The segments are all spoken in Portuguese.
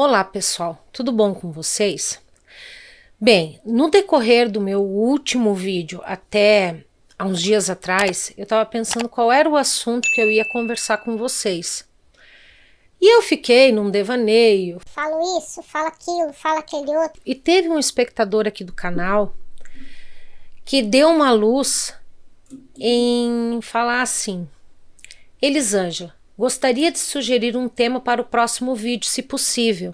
Olá pessoal, tudo bom com vocês? Bem, no decorrer do meu último vídeo até há uns dias atrás, eu estava pensando qual era o assunto que eu ia conversar com vocês. E eu fiquei num devaneio. Falo isso, falo aquilo, falo aquele outro. E teve um espectador aqui do canal que deu uma luz em falar assim: Elisângela, Gostaria de sugerir um tema para o próximo vídeo, se possível,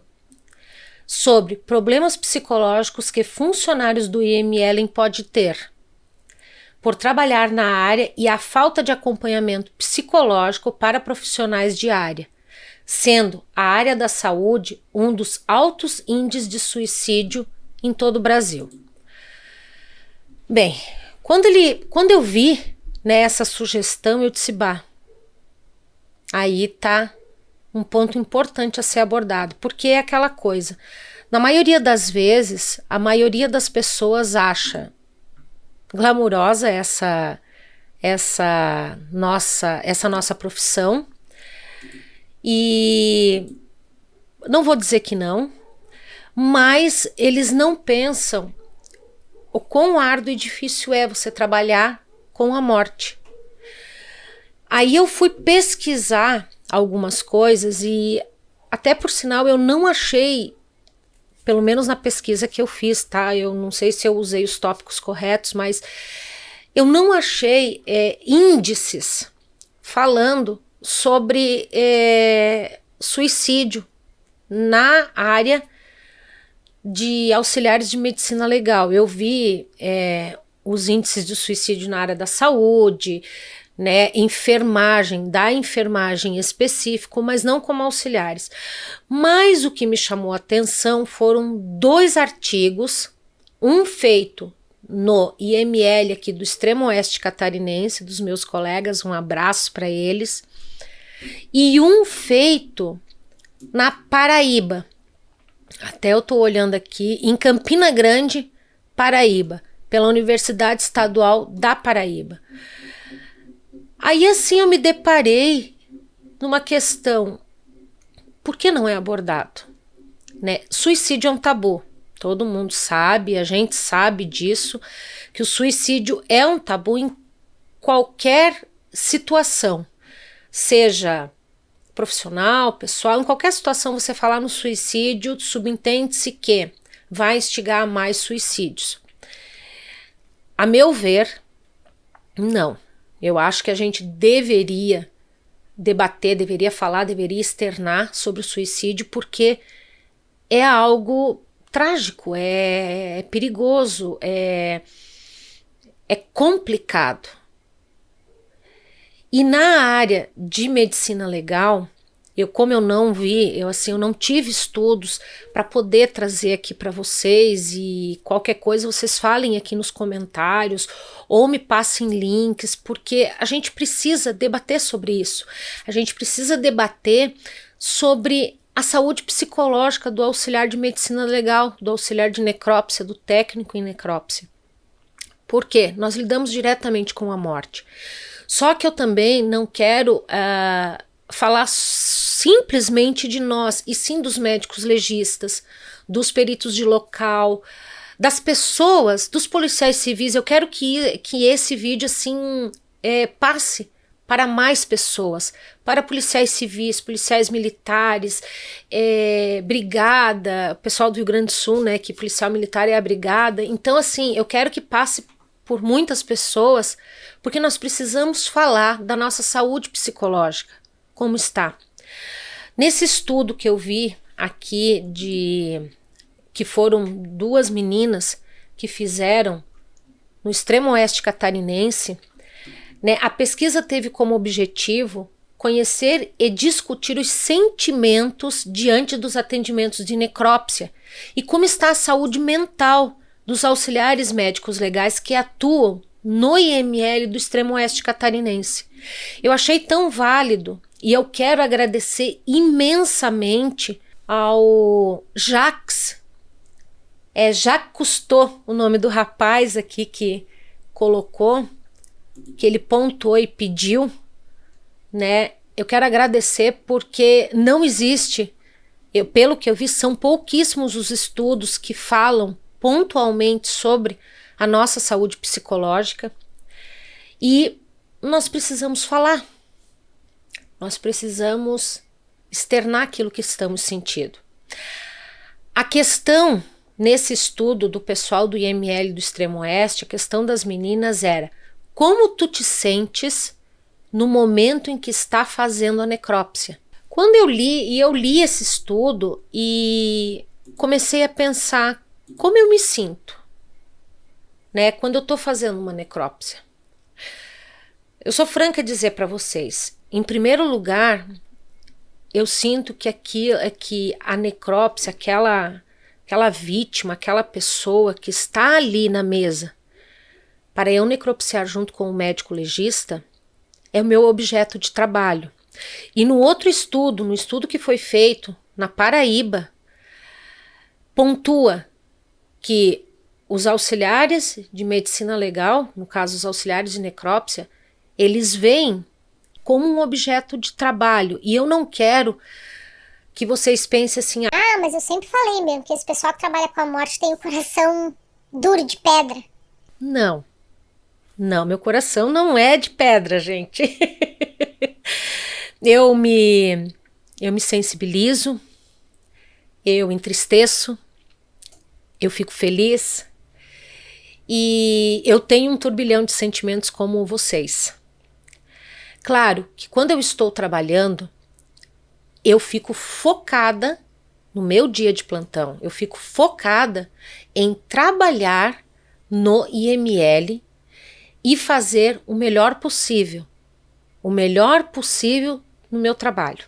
sobre problemas psicológicos que funcionários do IML podem ter por trabalhar na área e a falta de acompanhamento psicológico para profissionais de área, sendo a área da saúde um dos altos índices de suicídio em todo o Brasil. Bem, quando, ele, quando eu vi né, essa sugestão, eu disse, bah, aí tá um ponto importante a ser abordado, porque é aquela coisa. Na maioria das vezes, a maioria das pessoas acha glamurosa essa essa nossa essa nossa profissão e não vou dizer que não, mas eles não pensam o quão árduo e difícil é você trabalhar com a morte. Aí eu fui pesquisar algumas coisas e até por sinal eu não achei, pelo menos na pesquisa que eu fiz, tá? Eu não sei se eu usei os tópicos corretos, mas eu não achei é, índices falando sobre é, suicídio na área de auxiliares de medicina legal. Eu vi é, os índices de suicídio na área da saúde, né, enfermagem, da enfermagem específico, mas não como auxiliares. Mas o que me chamou a atenção foram dois artigos, um feito no IML aqui do extremo oeste catarinense, dos meus colegas, um abraço para eles, e um feito na Paraíba. Até eu estou olhando aqui, em Campina Grande, Paraíba, pela Universidade Estadual da Paraíba. Aí assim eu me deparei numa questão, por que não é abordado? Né? Suicídio é um tabu, todo mundo sabe, a gente sabe disso, que o suicídio é um tabu em qualquer situação, seja profissional, pessoal, em qualquer situação você falar no suicídio, subentende-se que vai instigar mais suicídios. A meu ver, não. Eu acho que a gente deveria debater, deveria falar, deveria externar sobre o suicídio, porque é algo trágico, é, é perigoso, é, é complicado. E na área de medicina legal, eu, como eu não vi, eu assim, eu não tive estudos para poder trazer aqui para vocês e qualquer coisa vocês falem aqui nos comentários ou me passem links, porque a gente precisa debater sobre isso. A gente precisa debater sobre a saúde psicológica do auxiliar de medicina legal, do auxiliar de necrópsia, do técnico em necrópsia. Por quê? Nós lidamos diretamente com a morte. Só que eu também não quero uh, falar simplesmente de nós, e sim dos médicos legistas, dos peritos de local, das pessoas, dos policiais civis. Eu quero que, que esse vídeo assim é, passe para mais pessoas, para policiais civis, policiais militares, é, brigada, pessoal do Rio Grande do Sul, né, que policial militar é a brigada. Então, assim, eu quero que passe por muitas pessoas, porque nós precisamos falar da nossa saúde psicológica, como está. Nesse estudo que eu vi aqui de que foram duas meninas que fizeram no extremo oeste catarinense, né, a pesquisa teve como objetivo conhecer e discutir os sentimentos diante dos atendimentos de necrópsia e como está a saúde mental dos auxiliares médicos legais que atuam no IML do extremo oeste catarinense. Eu achei tão válido e eu quero agradecer imensamente ao Jacques, é Jacques Cousteau, o nome do rapaz aqui que colocou, que ele pontuou e pediu, né? Eu quero agradecer porque não existe eu, pelo que eu vi, são pouquíssimos os estudos que falam pontualmente sobre a nossa saúde psicológica e nós precisamos falar. Nós precisamos externar aquilo que estamos sentindo. A questão nesse estudo do pessoal do IML do Extremo Oeste, a questão das meninas era como tu te sentes no momento em que está fazendo a necrópsia. Quando eu li, e eu li esse estudo e comecei a pensar como eu me sinto, né, quando eu estou fazendo uma necrópsia. Eu sou franca a dizer para vocês, em primeiro lugar, eu sinto que aqui é que a necrópsia, aquela aquela vítima, aquela pessoa que está ali na mesa para eu necropsiar junto com o médico legista, é o meu objeto de trabalho. E no outro estudo, no estudo que foi feito na Paraíba, pontua que os auxiliares de medicina legal, no caso os auxiliares de necrópsia, eles veem como um objeto de trabalho. E eu não quero que vocês pensem assim. Ah, mas eu sempre falei mesmo que esse pessoal que trabalha com a morte tem o coração duro de pedra. Não. Não, meu coração não é de pedra, gente. eu me eu me sensibilizo, eu entristeço, eu fico feliz e eu tenho um turbilhão de sentimentos como vocês. Claro que quando eu estou trabalhando, eu fico focada no meu dia de plantão, eu fico focada em trabalhar no IML e fazer o melhor possível, o melhor possível no meu trabalho.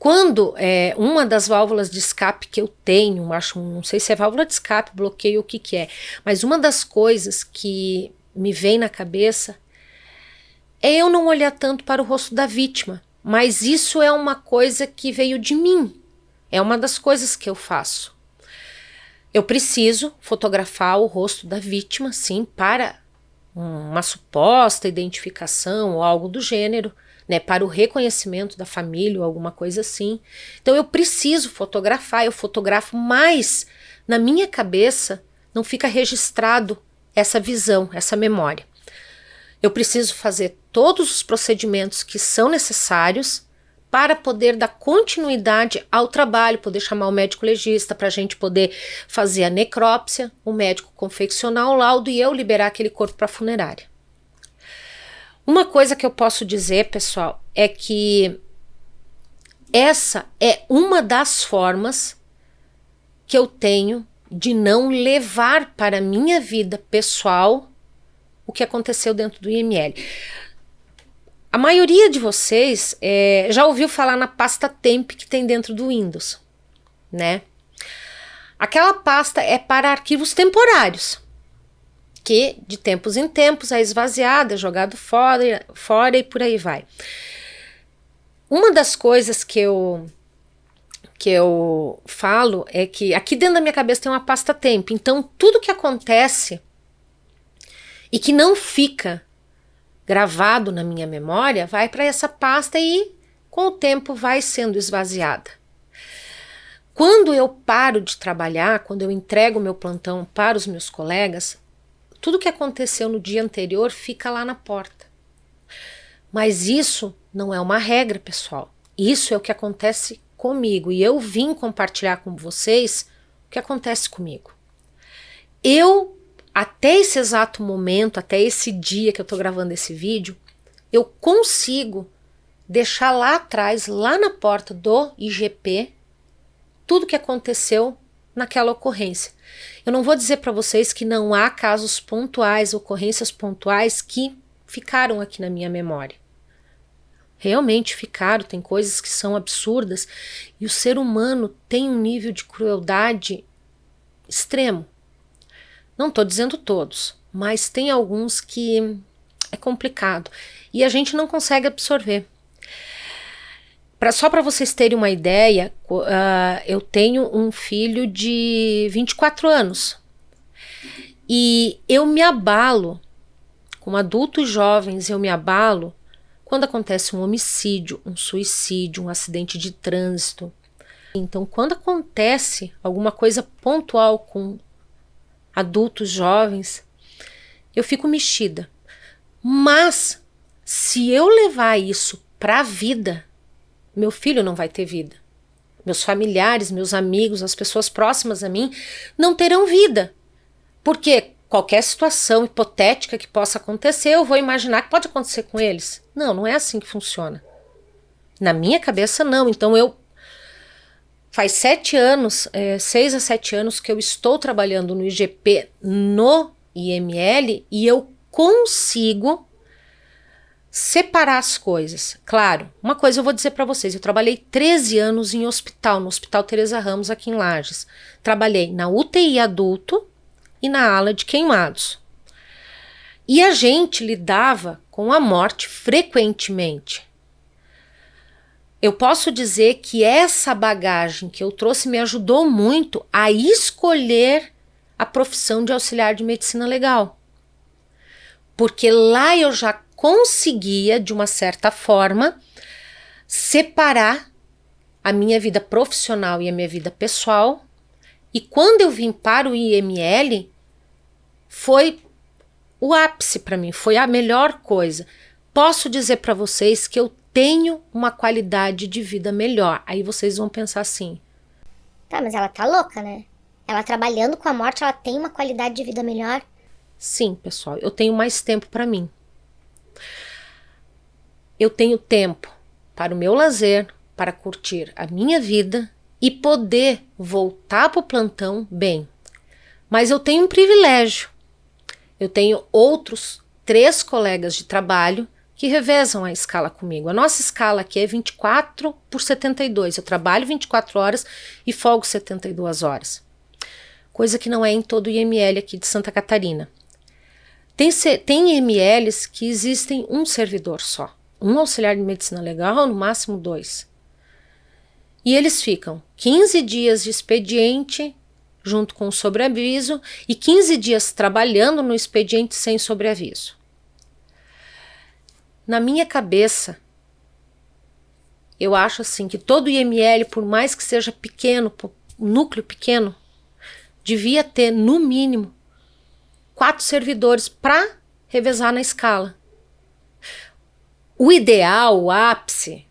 Quando é, uma das válvulas de escape que eu tenho, acho, não sei se é válvula de escape, bloqueio, o que que é, mas uma das coisas que me vem na cabeça é eu não olhar tanto para o rosto da vítima, mas isso é uma coisa que veio de mim, é uma das coisas que eu faço. Eu preciso fotografar o rosto da vítima, sim, para uma suposta identificação ou algo do gênero, né, para o reconhecimento da família ou alguma coisa assim. Então eu preciso fotografar, eu fotografo, mas na minha cabeça não fica registrado essa visão, essa memória. Eu preciso fazer todos os procedimentos que são necessários para poder dar continuidade ao trabalho, poder chamar o médico legista para a gente poder fazer a necrópsia, o médico confeccionar o laudo e eu liberar aquele corpo para a funerária. Uma coisa que eu posso dizer, pessoal, é que essa é uma das formas que eu tenho de não levar para a minha vida pessoal o que aconteceu dentro do IML. A maioria de vocês é, já ouviu falar na pasta temp que tem dentro do Windows, né? Aquela pasta é para arquivos temporários que de tempos em tempos é esvaziado, é jogado fora, fora e por aí vai. Uma das coisas que eu que eu falo é que aqui dentro da minha cabeça tem uma pasta tempo, então tudo que acontece e que não fica gravado na minha memória vai para essa pasta e com o tempo vai sendo esvaziada. Quando eu paro de trabalhar, quando eu entrego meu plantão para os meus colegas, tudo que aconteceu no dia anterior fica lá na porta. Mas isso não é uma regra, pessoal. Isso é o que acontece comigo. E eu vim compartilhar com vocês o que acontece comigo. Eu, até esse exato momento, até esse dia que eu estou gravando esse vídeo, eu consigo deixar lá atrás, lá na porta do IGP, tudo que aconteceu naquela ocorrência. Eu não vou dizer para vocês que não há casos pontuais, ocorrências pontuais que ficaram aqui na minha memória. Realmente ficaram, tem coisas que são absurdas e o ser humano tem um nível de crueldade extremo. Não estou dizendo todos, mas tem alguns que é complicado e a gente não consegue absorver. Pra, só para vocês terem uma ideia, uh, eu tenho um filho de 24 anos. E eu me abalo, como adultos jovens, eu me abalo quando acontece um homicídio, um suicídio, um acidente de trânsito, Então, quando acontece alguma coisa pontual com adultos jovens, eu fico mexida. Mas se eu levar isso para a vida, meu filho não vai ter vida. Meus familiares, meus amigos, as pessoas próximas a mim não terão vida. Porque qualquer situação hipotética que possa acontecer, eu vou imaginar que pode acontecer com eles. Não, não é assim que funciona. Na minha cabeça, não. Então eu. Faz sete anos, é, seis a sete anos que eu estou trabalhando no IGP no IML e eu consigo separar as coisas. Claro, uma coisa eu vou dizer para vocês, eu trabalhei 13 anos em hospital, no Hospital Teresa Ramos aqui em Lages. Trabalhei na UTI adulto e na ala de queimados. E a gente lidava com a morte frequentemente. Eu posso dizer que essa bagagem que eu trouxe me ajudou muito a escolher a profissão de auxiliar de medicina legal. Porque lá eu já conseguia, de uma certa forma, separar a minha vida profissional e a minha vida pessoal. E quando eu vim para o IML, foi o ápice para mim, foi a melhor coisa. Posso dizer para vocês que eu tenho uma qualidade de vida melhor. Aí vocês vão pensar assim: Tá, mas ela tá louca, né? Ela trabalhando com a morte, ela tem uma qualidade de vida melhor? Sim, pessoal, eu tenho mais tempo para mim eu tenho tempo para o meu lazer, para curtir a minha vida e poder voltar para o plantão bem. Mas eu tenho um privilégio. Eu tenho outros três colegas de trabalho que revezam a escala comigo. A nossa escala aqui é 24 por 72. Eu trabalho 24 horas e folgo 72 horas. Coisa que não é em todo o IML aqui de Santa Catarina. Tem, tem IMLs que existem um servidor só um auxiliar de medicina legal, no máximo dois. E eles ficam 15 dias de expediente junto com o sobreaviso e 15 dias trabalhando no expediente sem sobreaviso. Na minha cabeça, eu acho assim que todo IML, por mais que seja pequeno, núcleo pequeno, devia ter no mínimo quatro servidores para revezar na escala. O ideal, o ápice,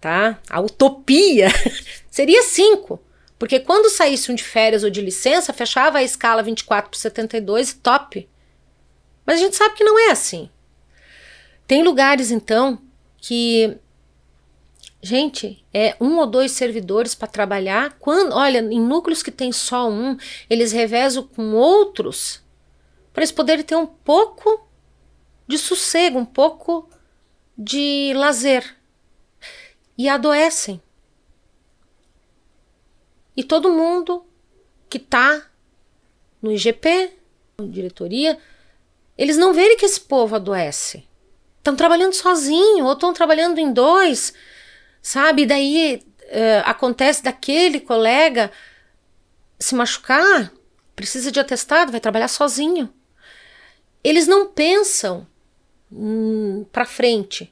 tá? A utopia seria cinco. Porque quando saísse um de férias ou de licença, fechava a escala 24 por 72 e top. Mas a gente sabe que não é assim. Tem lugares, então, que. Gente, é um ou dois servidores para trabalhar. Quando, olha, em núcleos que tem só um, eles revezam com outros para eles poderem ter um pouco de sossego, um pouco de lazer e adoecem. E todo mundo que está no IGP, diretoria, eles não verem que esse povo adoece. Estão trabalhando sozinho ou estão trabalhando em dois, sabe? Daí uh, acontece daquele colega se machucar, precisa de atestado, vai trabalhar sozinho. Eles não pensam hum, para frente.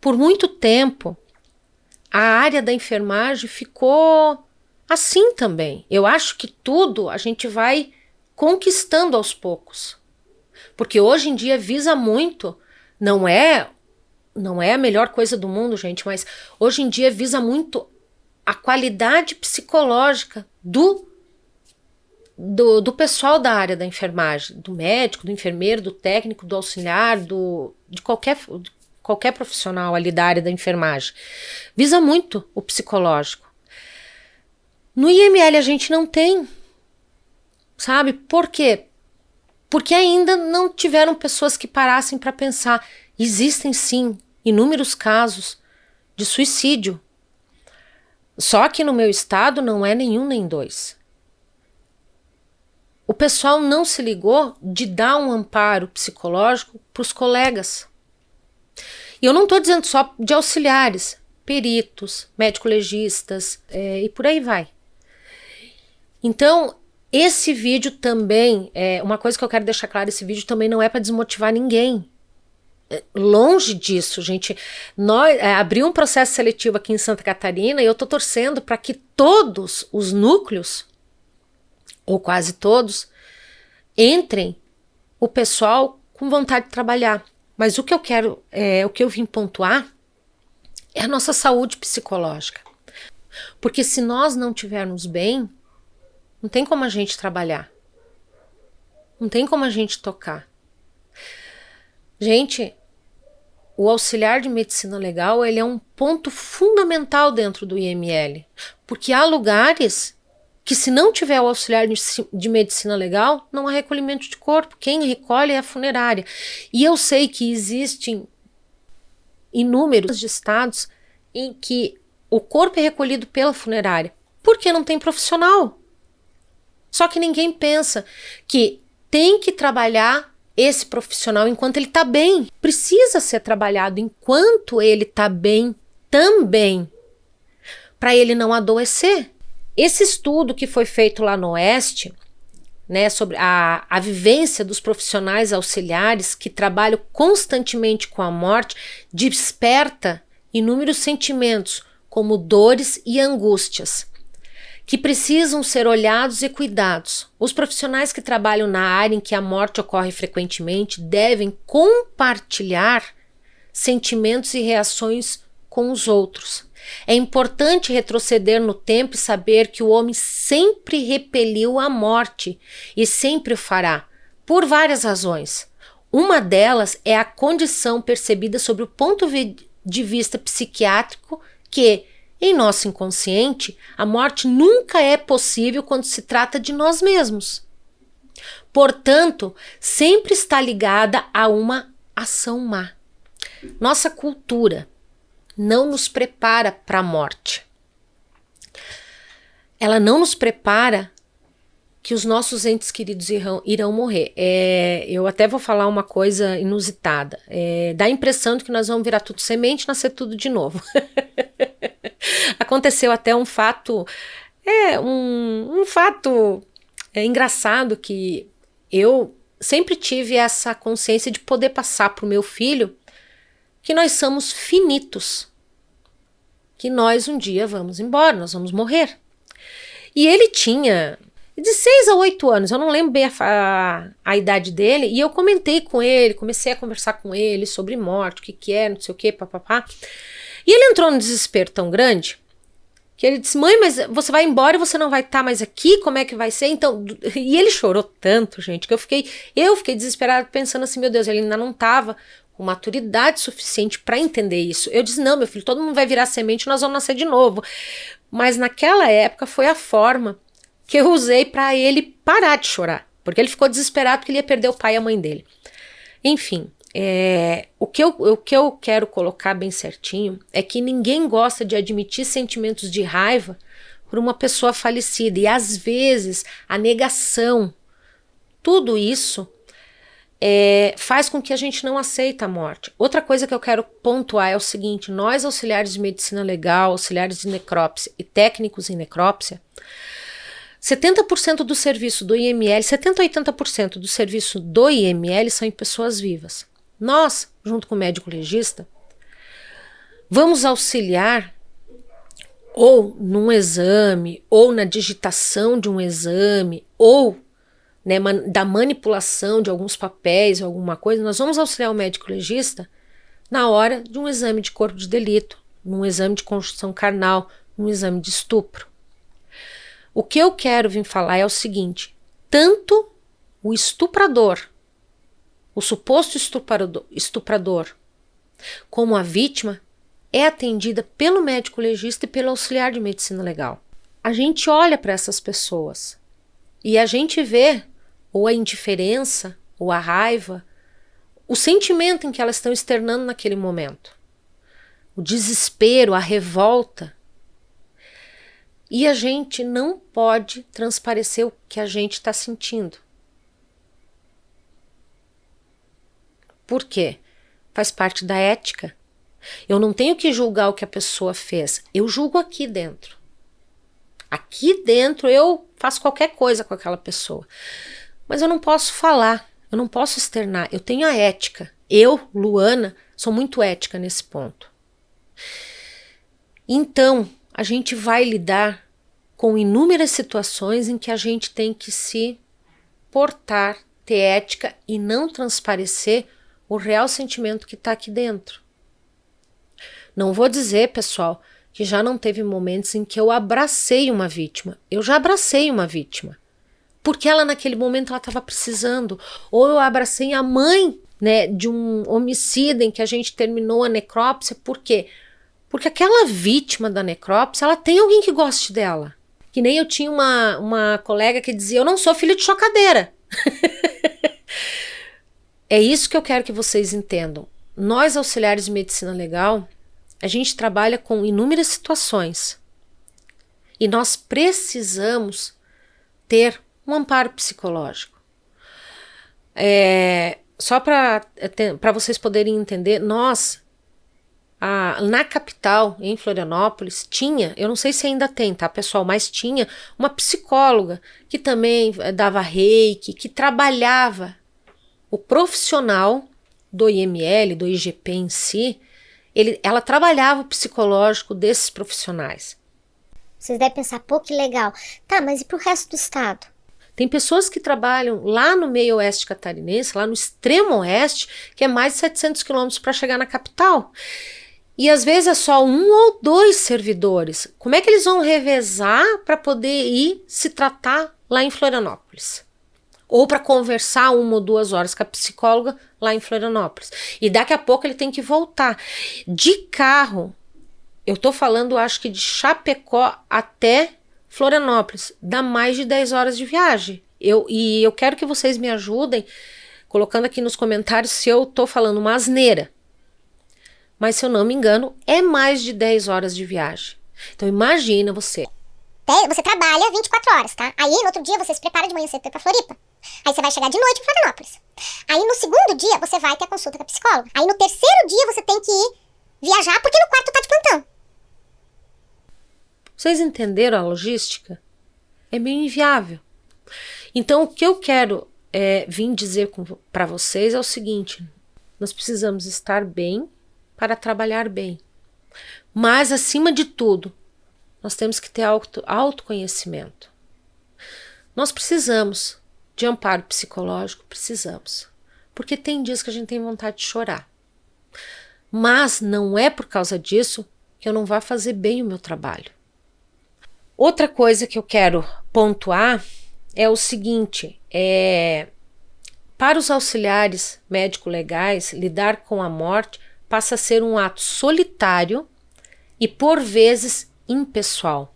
Por muito tempo, a área da enfermagem ficou assim também. Eu acho que tudo a gente vai conquistando aos poucos. Porque hoje em dia visa muito, não é não é a melhor coisa do mundo, gente, mas hoje em dia visa muito a qualidade psicológica do do, do pessoal da área da enfermagem, do médico, do enfermeiro, do técnico, do auxiliar, do, de qualquer, qualquer profissional ali da área da enfermagem. Visa muito o psicológico. No IML a gente não tem, sabe? Por quê? Porque ainda não tiveram pessoas que parassem para pensar. Existem sim inúmeros casos de suicídio. Só que no meu estado não é nenhum nem dois o pessoal não se ligou de dar um amparo psicológico para os colegas. E eu não estou dizendo só de auxiliares, peritos, médico-legistas é, e por aí vai. Então, esse vídeo também, é uma coisa que eu quero deixar claro: esse vídeo também não é para desmotivar ninguém. longe disso, gente. Nós é, abriu um processo seletivo aqui em Santa Catarina e eu estou torcendo para que todos os núcleos, ou quase todos, entrem o pessoal com vontade de trabalhar. Mas o que eu quero, é, o que eu vim pontuar é a nossa saúde psicológica. Porque se nós não tivermos bem, não tem como a gente trabalhar. Não tem como a gente tocar. Gente, o auxiliar de medicina legal ele é um ponto fundamental dentro do IML, porque há lugares que se não tiver o auxiliar de medicina legal, não há recolhimento de corpo. Quem recolhe é a funerária. E eu sei que existem inúmeros estados em que o corpo é recolhido pela funerária, porque não tem profissional. Só que ninguém pensa que tem que trabalhar esse profissional enquanto ele está bem. Precisa ser trabalhado enquanto ele está bem também, para ele não adoecer. Esse estudo que foi feito lá no Oeste, né, sobre a, a vivência dos profissionais auxiliares que trabalham constantemente com a morte, desperta inúmeros sentimentos, como dores e angústias que precisam ser olhados e cuidados. Os profissionais que trabalham na área em que a morte ocorre frequentemente devem compartilhar sentimentos e reações com os outros. É importante retroceder no tempo e saber que o homem sempre repeliu a morte e sempre o fará, por várias razões. Uma delas é a condição percebida sobre o ponto de vista psiquiátrico que, em nosso inconsciente, a morte nunca é possível quando se trata de nós mesmos. Portanto, sempre está ligada a uma ação má. Nossa cultura não nos prepara para a morte. Ela não nos prepara que os nossos entes queridos irão, irão morrer. É, eu até vou falar uma coisa inusitada. É, dá a impressão de que nós vamos virar tudo semente e nascer tudo de novo. Aconteceu até um fato, é um, um fato é, engraçado que eu sempre tive essa consciência de poder passar para o meu filho que nós somos finitos, que nós um dia vamos embora, nós vamos morrer. E ele tinha de 6 a 8 anos, eu não lembro bem a, a, a, idade dele, e eu comentei com ele, comecei a conversar com ele sobre morte, o que que é, não sei o que, papapá. E ele entrou num desespero tão grande que ele disse: Mãe, mas você vai embora e você não vai estar tá mais aqui? Como é que vai ser? Então, e ele chorou tanto, gente, que eu fiquei, eu fiquei desesperada pensando assim: Meu Deus, ele ainda não estava com maturidade suficiente para entender isso. Eu disse: Não, meu filho, todo mundo vai virar semente, nós vamos nascer de novo. Mas naquela época foi a forma que eu usei para ele parar de chorar, porque ele ficou desesperado porque ele ia perder o pai e a mãe dele. Enfim, é, o, que eu, o que eu quero colocar bem certinho é que ninguém gosta de admitir sentimentos de raiva por uma pessoa falecida. E às vezes a negação, tudo isso é, faz com que a gente não aceita a morte. Outra coisa que eu quero pontuar é o seguinte: nós, auxiliares de medicina legal, auxiliares de necrópsia e técnicos em necrópsia, 70% do serviço do IML, 70 a 80% do serviço do IML são em pessoas vivas. Nós, junto com o médico legista, vamos auxiliar ou num exame, ou na digitação de um exame, ou né, da manipulação de alguns papéis, alguma coisa, nós vamos auxiliar o médico legista na hora de um exame de corpo de delito, num exame de construção carnal, num exame de estupro. O que eu quero vir falar é o seguinte: tanto o estuprador o suposto estuprador, como a vítima, é atendida pelo médico legista e pelo auxiliar de medicina legal. A gente olha para essas pessoas e a gente vê ou a indiferença, ou a raiva, o sentimento em que elas estão externando naquele momento. O desespero, a revolta. E a gente não pode transparecer o que a gente está sentindo. Por quê? Faz parte da ética. Eu não tenho que julgar o que a pessoa fez. Eu julgo aqui dentro. Aqui dentro eu faço qualquer coisa com aquela pessoa. Mas eu não posso falar, eu não posso externar. Eu tenho a ética. Eu, Luana, sou muito ética nesse ponto. Então, a gente vai lidar com inúmeras situações em que a gente tem que se portar, ter ética e não transparecer o real sentimento que está aqui dentro. Não vou dizer, pessoal, que já não teve momentos em que eu abracei uma vítima. Eu já abracei uma vítima. Porque ela naquele momento ela estava precisando. Ou eu abracei a mãe né, de um homicida em que a gente terminou a necrópsia. Por quê? Porque aquela vítima da necrópsia, ela tem alguém que goste dela. Que nem eu tinha uma, uma colega que dizia: Eu não sou filha de chocadeira. é isso que eu quero que vocês entendam. Nós, auxiliares de medicina legal, a gente trabalha com inúmeras situações e nós precisamos ter um amparo psicológico. É, só para vocês poderem entender, nós, a, na capital, em Florianópolis, tinha, eu não sei se ainda tem, tá, pessoal, mas tinha uma psicóloga que também dava reiki, que trabalhava o profissional do IML, do IGP em si, ele, ela trabalhava o psicológico desses profissionais. Vocês devem pensar, pô, que legal. Tá, mas e para o resto do estado? Tem pessoas que trabalham lá no meio oeste catarinense, lá no extremo oeste, que é mais de 700 quilômetros para chegar na capital. E às vezes é só um ou dois servidores. Como é que eles vão revezar para poder ir se tratar lá em Florianópolis? Ou para conversar uma ou duas horas com a psicóloga lá em Florianópolis. E daqui a pouco ele tem que voltar. De carro, eu tô falando, acho que de Chapecó até Florianópolis, dá mais de 10 horas de viagem. Eu, e eu quero que vocês me ajudem colocando aqui nos comentários se eu tô falando uma asneira. Mas se eu não me engano, é mais de 10 horas de viagem. Então imagina você. Você trabalha 24 horas, tá? Aí no outro dia você se prepara de manhã cedo pra Floripa. Aí você vai chegar de noite em Florianópolis. Aí no segundo dia você vai ter a consulta com a psicóloga. Aí no terceiro dia você tem que ir viajar porque no quarto tá de plantão. Vocês entenderam a logística? É meio inviável. Então o que eu quero é, vir dizer para vocês é o seguinte: nós precisamos estar bem para trabalhar bem. Mas acima de tudo, nós temos que ter auto, autoconhecimento. Nós precisamos de amparo psicológico, precisamos. Porque tem dias que a gente tem vontade de chorar. Mas não é por causa disso que eu não vá fazer bem o meu trabalho. Outra coisa que eu quero pontuar é o seguinte: é, para os auxiliares médico-legais, lidar com a morte passa a ser um ato solitário e, por vezes, impessoal.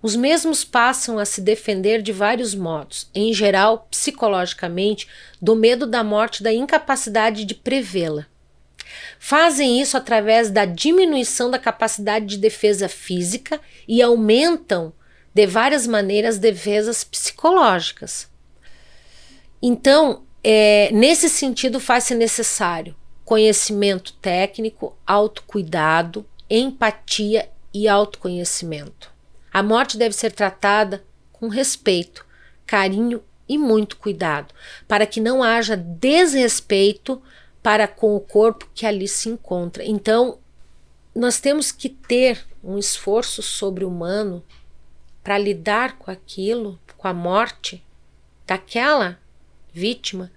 Os mesmos passam a se defender de vários modos, em geral, psicologicamente, do medo da morte da incapacidade de prevê-la. Fazem isso através da diminuição da capacidade de defesa física e aumentam de várias maneiras defesas psicológicas. Então, é, nesse sentido, faz-se necessário conhecimento técnico, autocuidado, empatia e autoconhecimento. A morte deve ser tratada com respeito, carinho e muito cuidado, para que não haja desrespeito para com o corpo que ali se encontra. Então, nós temos que ter um esforço sobre-humano para lidar com aquilo, com a morte daquela vítima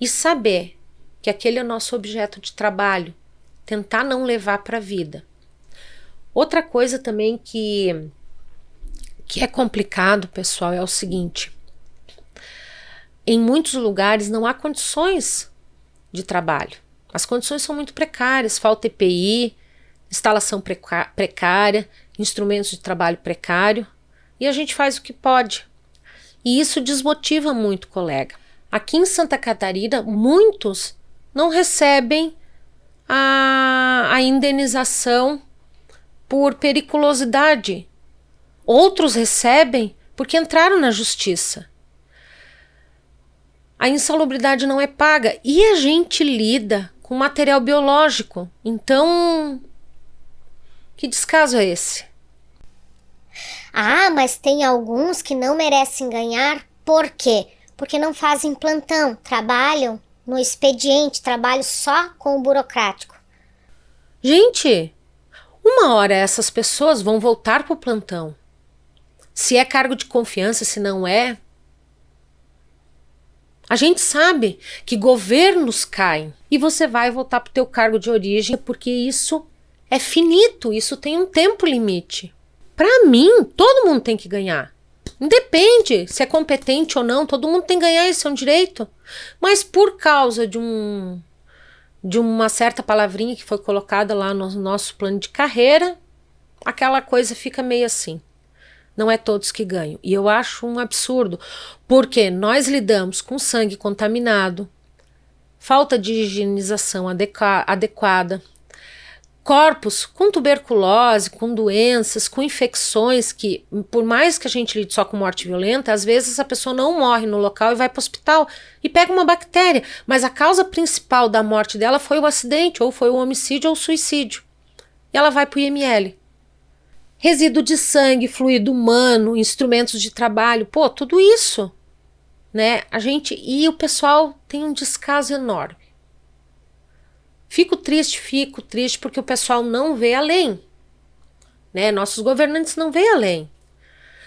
e saber que aquele é o nosso objeto de trabalho, tentar não levar para a vida. Outra coisa também que que é complicado, pessoal, é o seguinte: em muitos lugares não há condições de trabalho. As condições são muito precárias, falta EPI, instalação precária, instrumentos de trabalho precário, e a gente faz o que pode. E isso desmotiva muito colega. Aqui em Santa Catarina, muitos não recebem a, a indenização por periculosidade Outros recebem porque entraram na justiça. A insalubridade não é paga e a gente lida com material biológico. Então, que descaso é esse? Ah, mas tem alguns que não merecem ganhar. Por quê? Porque não fazem plantão, trabalham no expediente, trabalho só com o burocrático. Gente, uma hora essas pessoas vão voltar para o plantão. Se é cargo de confiança, se não é. A gente sabe que governos caem e você vai voltar para o teu cargo de origem porque isso é finito, isso tem um tempo limite. Para mim, todo mundo tem que ganhar. Independe se é competente ou não, todo mundo tem que ganhar, isso é um direito. Mas por causa de um de uma certa palavrinha que foi colocada lá no nosso plano de carreira, aquela coisa fica meio assim. Não é todos que ganham. E eu acho um absurdo, porque nós lidamos com sangue contaminado, falta de higienização adequada, corpos com tuberculose, com doenças, com infecções que, por mais que a gente lide só com morte violenta, às vezes a pessoa não morre no local e vai para o hospital e pega uma bactéria, mas a causa principal da morte dela foi o acidente, ou foi o homicídio ou o suicídio. E ela vai para o IML. Resíduo de sangue, fluido humano, instrumentos de trabalho, pô, tudo isso, né? A gente e o pessoal tem um descaso enorme. Fico triste, fico triste porque o pessoal não vê além. Né? Nossos governantes não vê além.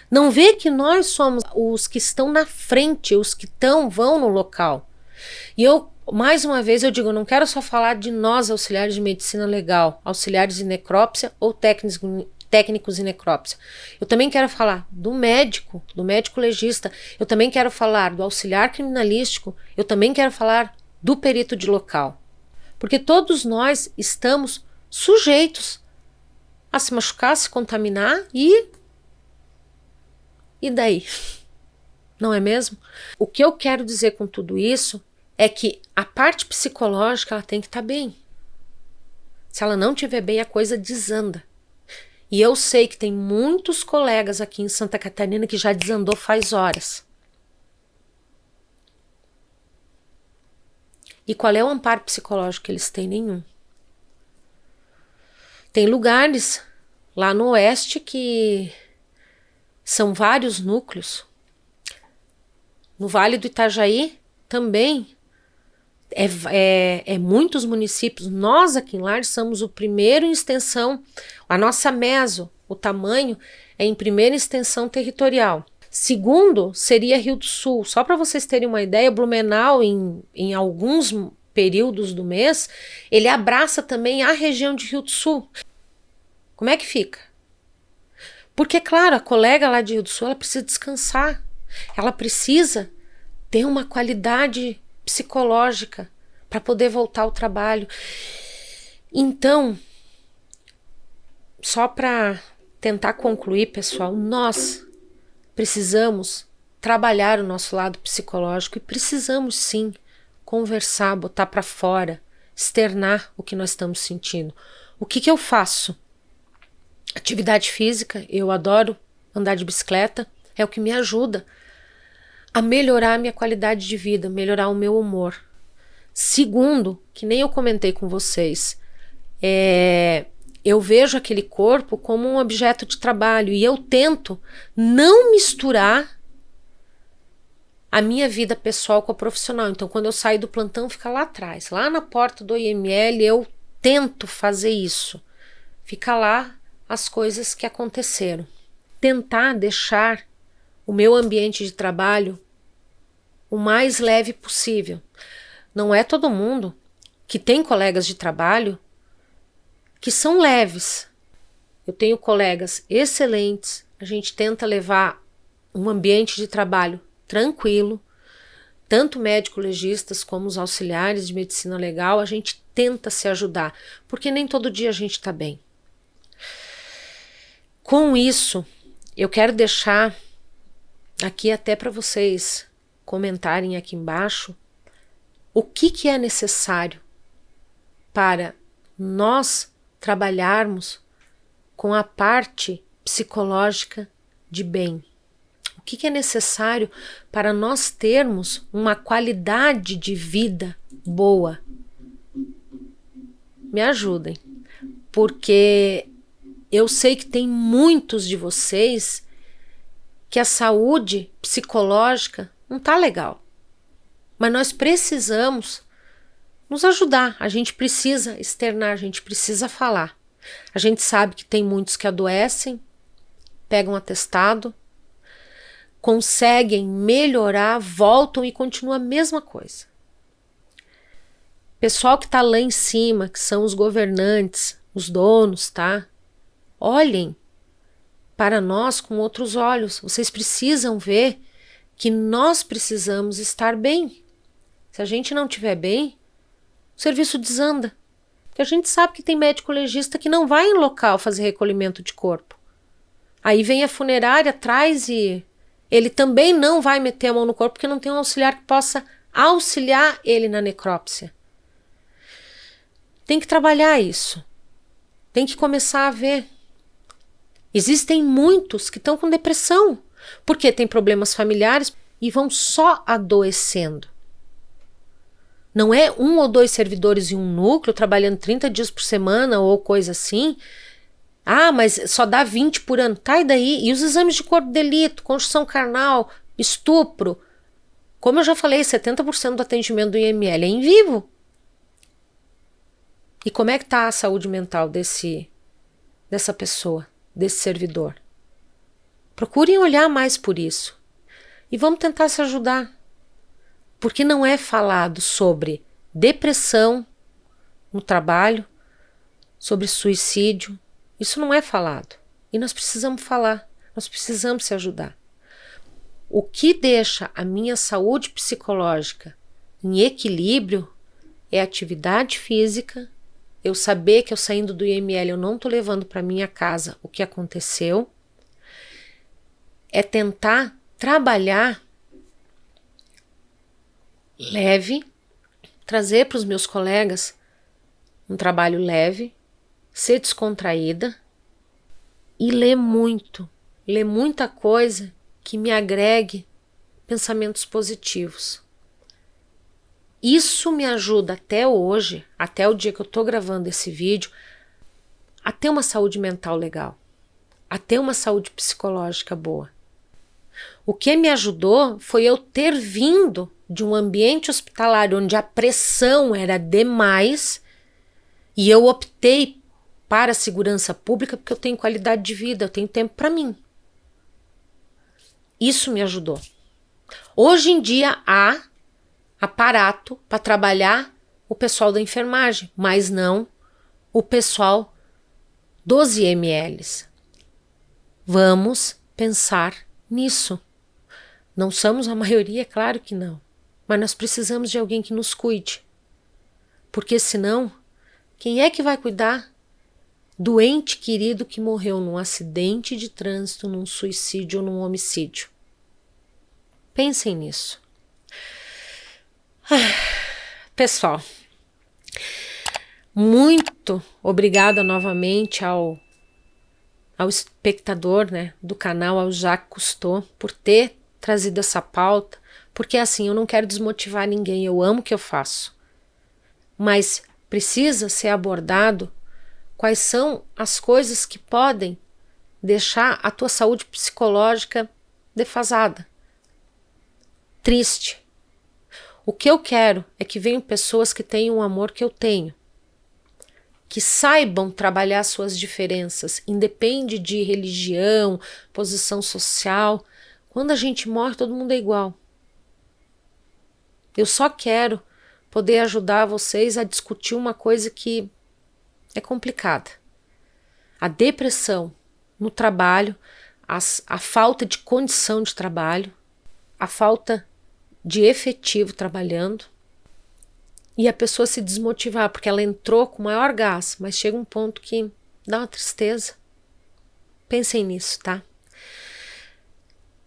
Não vê que nós somos os que estão na frente, os que estão, vão no local. E eu, mais uma vez, eu digo, não quero só falar de nós, auxiliares de medicina legal, auxiliares de necrópsia ou técnicos, técnicos em necrópsia. Eu também quero falar do médico, do médico legista. Eu também quero falar do auxiliar criminalístico. Eu também quero falar do perito de local. Porque todos nós estamos sujeitos a se machucar, se contaminar e. E daí? Não é mesmo? O que eu quero dizer com tudo isso é que a parte psicológica ela tem que estar tá bem. Se ela não estiver bem, a coisa desanda. E eu sei que tem muitos colegas aqui em Santa Catarina que já desandou faz horas. E qual é o amparo psicológico que eles têm? Nenhum. Tem lugares lá no oeste que são vários núcleos. No Vale do Itajaí também é, é, é, muitos municípios. Nós aqui em Lares somos o primeiro em extensão. A nossa meso, o tamanho, é em primeira extensão territorial. Segundo seria Rio do Sul. Só para vocês terem uma ideia, Blumenau, em, em alguns períodos do mês, ele abraça também a região de Rio do Sul. Como é que fica? Porque, claro, a colega lá de Rio do Sul ela precisa descansar. Ela precisa ter uma qualidade psicológica para poder voltar ao trabalho. Então, só para tentar concluir, pessoal, nós Precisamos trabalhar o nosso lado psicológico e precisamos sim conversar, botar para fora, externar o que nós estamos sentindo. O que, que eu faço? Atividade física, eu adoro andar de bicicleta, é o que me ajuda a melhorar a minha qualidade de vida, melhorar o meu humor. Segundo, que nem eu comentei com vocês, é, eu vejo aquele corpo como um objeto de trabalho e eu tento não misturar a minha vida pessoal com a profissional. Então, quando eu saio do plantão, fica lá atrás, lá na porta do IML, eu tento fazer isso. Fica lá as coisas que aconteceram. Tentar deixar o meu ambiente de trabalho o mais leve possível. Não é todo mundo que tem colegas de trabalho que são leves. Eu tenho colegas excelentes, a gente tenta levar um ambiente de trabalho tranquilo, tanto médico-legistas como os auxiliares de medicina legal, a gente tenta se ajudar, porque nem todo dia a gente está bem. Com isso, eu quero deixar aqui até para vocês comentarem aqui embaixo o que, que é necessário para nós trabalharmos com a parte psicológica de bem. O que, que é necessário para nós termos uma qualidade de vida boa? Me ajudem, porque eu sei que tem muitos de vocês que a saúde psicológica não está legal. Mas nós precisamos nos ajudar. A gente precisa externar, a gente precisa falar. A gente sabe que tem muitos que adoecem, pegam atestado, conseguem melhorar, voltam e continua a mesma coisa. Pessoal que está lá em cima, que são os governantes, os donos, tá? Olhem para nós com outros olhos. Vocês precisam ver que nós precisamos estar bem. Se a gente não estiver bem, o serviço desanda. Porque a gente sabe que tem médico legista que não vai em local fazer recolhimento de corpo. Aí vem a funerária atrás e ele também não vai meter a mão no corpo porque não tem um auxiliar que possa auxiliar ele na necrópsia. Tem que trabalhar isso. Tem que começar a ver. Existem muitos que estão com depressão porque têm problemas familiares e vão só adoecendo. Não é um ou dois servidores em um núcleo trabalhando 30 dias por semana ou coisa assim. Ah, mas só dá 20 por ano. Tá, e daí? E os exames de corpo de delito, construção carnal, estupro? Como eu já falei, 70% do atendimento do IML é em vivo. E como é que está a saúde mental desse dessa pessoa, desse servidor? Procurem olhar mais por isso. E vamos tentar se ajudar. Porque não é falado sobre depressão no trabalho, sobre suicídio. Isso não é falado. E nós precisamos falar, nós precisamos se ajudar. O que deixa a minha saúde psicológica em equilíbrio é atividade física, eu saber que eu saindo do IML eu não estou levando para minha casa o que aconteceu, é tentar trabalhar leve, trazer para os meus colegas um trabalho leve, ser descontraída e ler muito, ler muita coisa que me agregue pensamentos positivos. Isso me ajuda até hoje, até o dia que eu estou gravando esse vídeo, a ter uma saúde mental legal, a ter uma saúde psicológica boa. O que me ajudou foi eu ter vindo de um ambiente hospitalar onde a pressão era demais e eu optei para a segurança pública porque eu tenho qualidade de vida, eu tenho tempo para mim. Isso me ajudou. Hoje em dia há aparato para trabalhar o pessoal da enfermagem, mas não o pessoal dos IMLs. Vamos pensar nisso. Não somos a maioria, é claro que não. Mas nós precisamos de alguém que nos cuide. Porque senão, quem é que vai cuidar do ente querido que morreu num acidente de trânsito, num suicídio ou num homicídio? Pensem nisso. Pessoal, muito obrigada novamente ao, ao espectador né, do canal, ao Jacques Cousteau, por ter trazido essa pauta, porque assim, eu não quero desmotivar ninguém, eu amo o que eu faço. Mas precisa ser abordado quais são as coisas que podem deixar a tua saúde psicológica defasada, triste. O que eu quero é que venham pessoas que tenham o amor que eu tenho, que saibam trabalhar suas diferenças, independe de religião, posição social, quando a gente morre, todo mundo é igual. Eu só quero poder ajudar vocês a discutir uma coisa que é complicada. A depressão no trabalho, as, a falta de condição de trabalho, a falta de efetivo trabalhando e a pessoa se desmotivar porque ela entrou com maior gás, mas chega um ponto que dá uma tristeza. Pensem nisso, tá?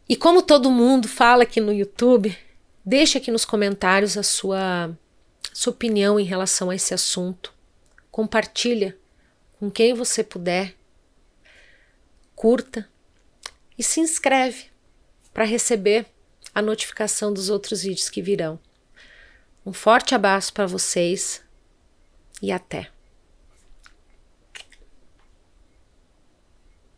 E como todo mundo fala aqui no YouTube, deixe aqui nos comentários a sua, sua opinião em relação a esse assunto. Compartilha com quem você puder. Curta e se inscreve para receber a notificação dos outros vídeos que virão. Um forte abraço para vocês e até!